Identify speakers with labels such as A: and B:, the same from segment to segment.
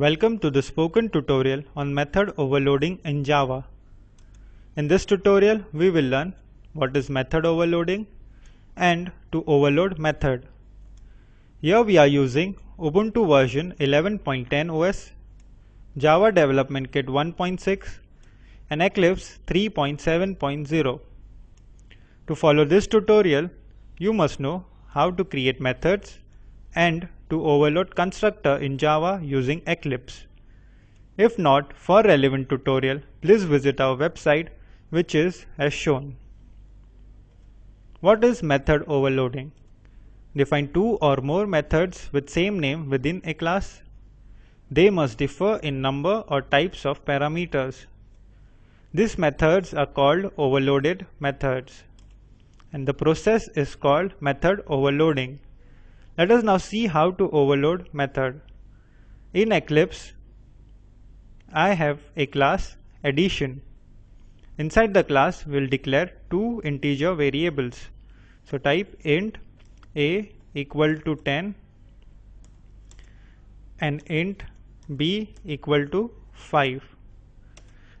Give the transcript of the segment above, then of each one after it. A: Welcome to the spoken tutorial on method overloading in Java. In this tutorial, we will learn what is method overloading and to overload method. Here we are using Ubuntu version 11.10 OS, Java Development Kit 1.6 and Eclipse 3.7.0. To follow this tutorial, you must know how to create methods and to overload constructor in Java using Eclipse. If not, for relevant tutorial, please visit our website which is as shown. What is method overloading? Define two or more methods with same name within a class. They must differ in number or types of parameters. These methods are called overloaded methods and the process is called method overloading. Let us now see how to overload method. In Eclipse, I have a class addition. Inside the class, we'll declare two integer variables. So type int a equal to 10 and int b equal to 5.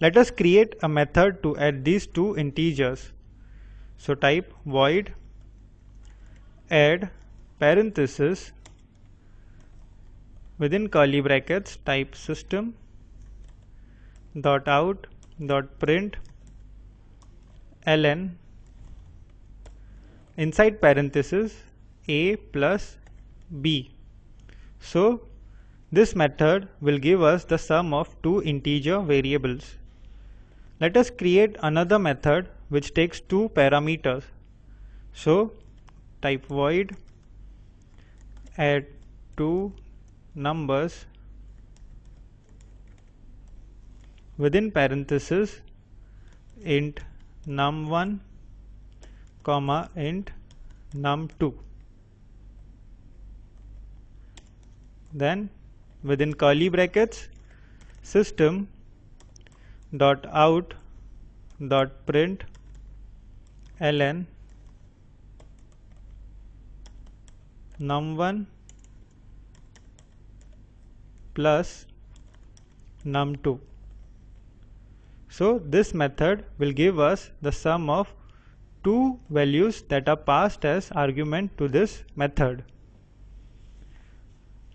A: Let us create a method to add these two integers. So type void add parenthesis within curly brackets type system dot out dot print ln inside parenthesis a plus b so this method will give us the sum of two integer variables let us create another method which takes two parameters so type void add two numbers within parenthesis int num1 comma int num2 then within curly brackets system dot out dot print ln num1 plus num2 so this method will give us the sum of two values that are passed as argument to this method.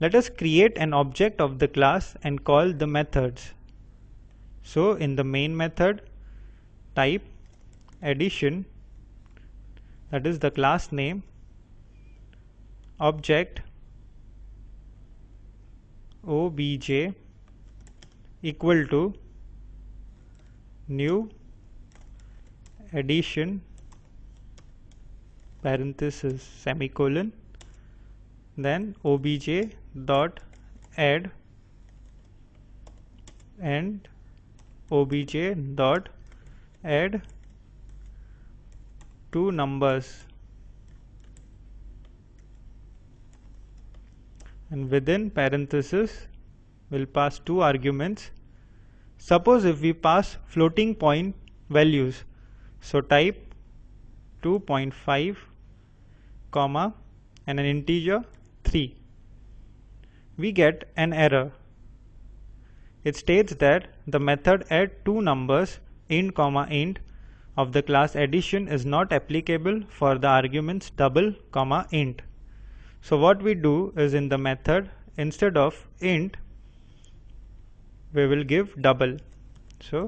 A: Let us create an object of the class and call the methods. So in the main method type addition that is the class name object bj equal to new addition parenthesis semicolon then obj dot add and obj dot add two numbers and within parenthesis will pass two arguments. Suppose if we pass floating point values. So type 2.5 comma and an integer 3. We get an error. It states that the method add two numbers int comma int of the class addition is not applicable for the arguments double comma int. So what we do is in the method instead of int we will give double so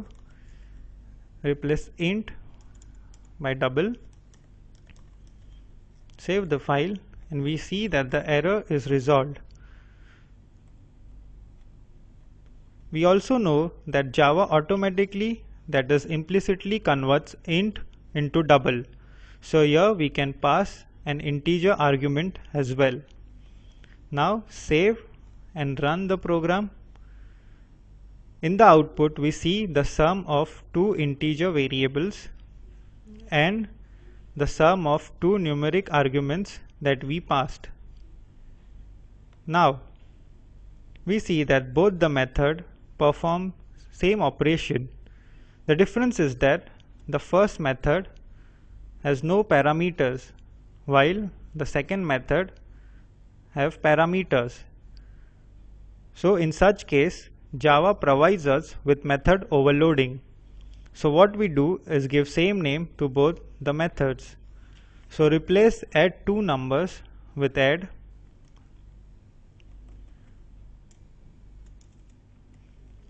A: replace int by double save the file and we see that the error is resolved we also know that Java automatically that is implicitly converts int into double so here we can pass an integer argument as well now save and run the program in the output, we see the sum of two integer variables and the sum of two numeric arguments that we passed. Now, we see that both the method perform same operation. The difference is that the first method has no parameters while the second method have parameters. So in such case Java provides us with method overloading. So what we do is give same name to both the methods. So replace add two numbers with add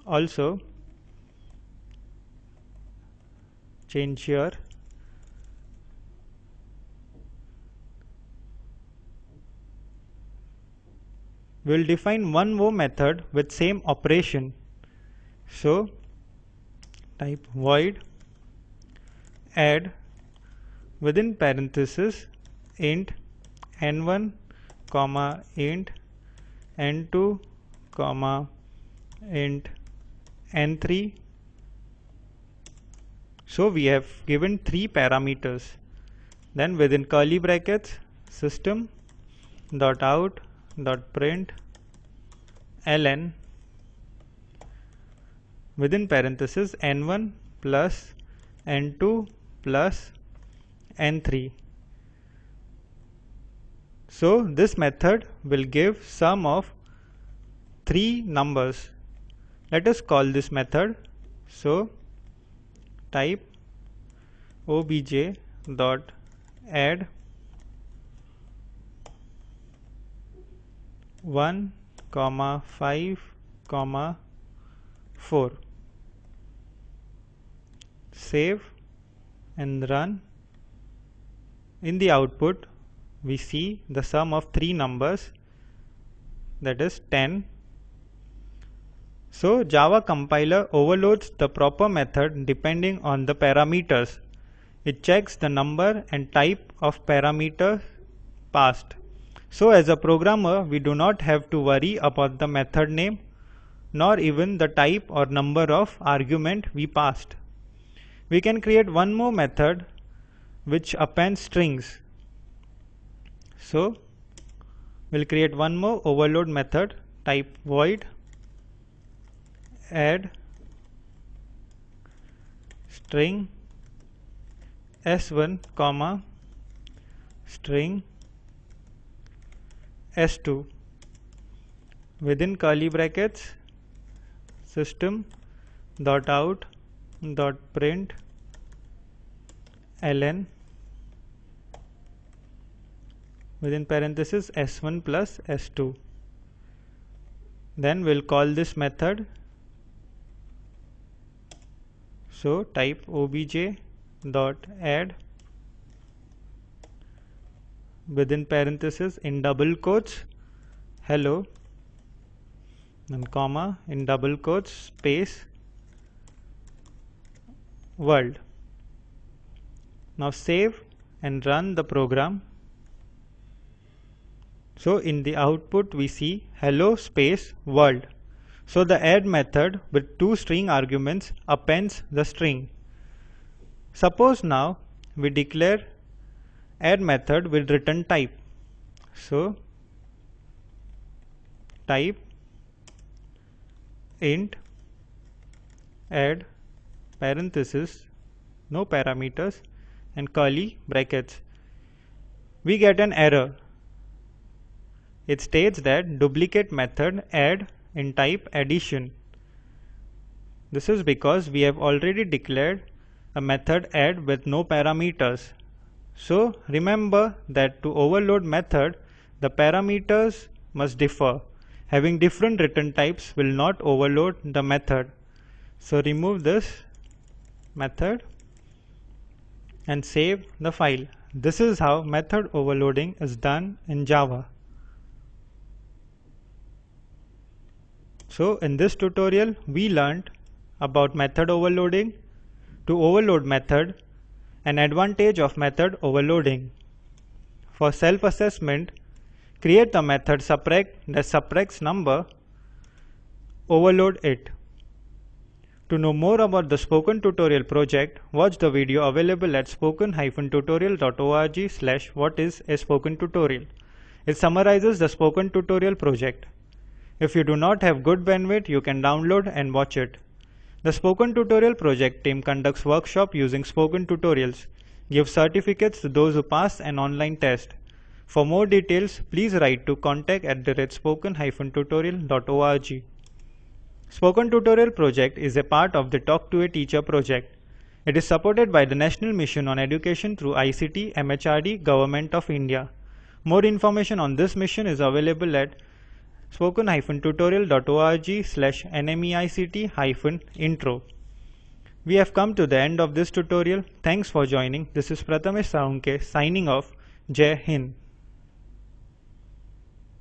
A: also change here we'll define one more method with same operation so type void add within parenthesis int n1 comma int n2 comma int n3 so we have given three parameters then within curly brackets system dot out dot print ln within parenthesis n1 plus n2 plus n3 so this method will give sum of three numbers let us call this method so type obj dot add 1 comma 5 comma 4 save and run in the output we see the sum of three numbers that is 10 so java compiler overloads the proper method depending on the parameters it checks the number and type of parameter passed so as a programmer, we do not have to worry about the method name nor even the type or number of argument we passed. We can create one more method which appends strings. So we'll create one more overload method type void add string s1 comma string S2 within curly brackets system dot out dot print ln within parenthesis s1 plus s2 then we'll call this method so type obj dot add within parenthesis in double quotes hello then comma in double quotes space world now save and run the program so in the output we see hello space world so the add method with two string arguments appends the string suppose now we declare add method will return type so type int add parenthesis no parameters and curly brackets we get an error it states that duplicate method add in type addition this is because we have already declared a method add with no parameters so remember that to overload method, the parameters must differ. Having different return types will not overload the method. So remove this method and save the file. This is how method overloading is done in Java. So in this tutorial we learned about method overloading, to overload method an advantage of method overloading. For self-assessment, create the method subtract the subtracts number, overload it. To know more about the Spoken Tutorial project, watch the video available at spoken-tutorial.org slash what is a spoken tutorial. It summarizes the Spoken Tutorial project. If you do not have good bandwidth, you can download and watch it. The Spoken Tutorial project team conducts workshop using spoken tutorials, gives certificates to those who pass an online test. For more details, please write to contact at the spoken-tutorial.org. Spoken Tutorial project is a part of the Talk to a Teacher project. It is supported by the National Mission on Education through ICT MHRD Government of India. More information on this mission is available at spoken-tutorial.org slash nmeict-intro. We have come to the end of this tutorial. Thanks for joining. This is Prathamesh Salunke signing off. Jai Hind.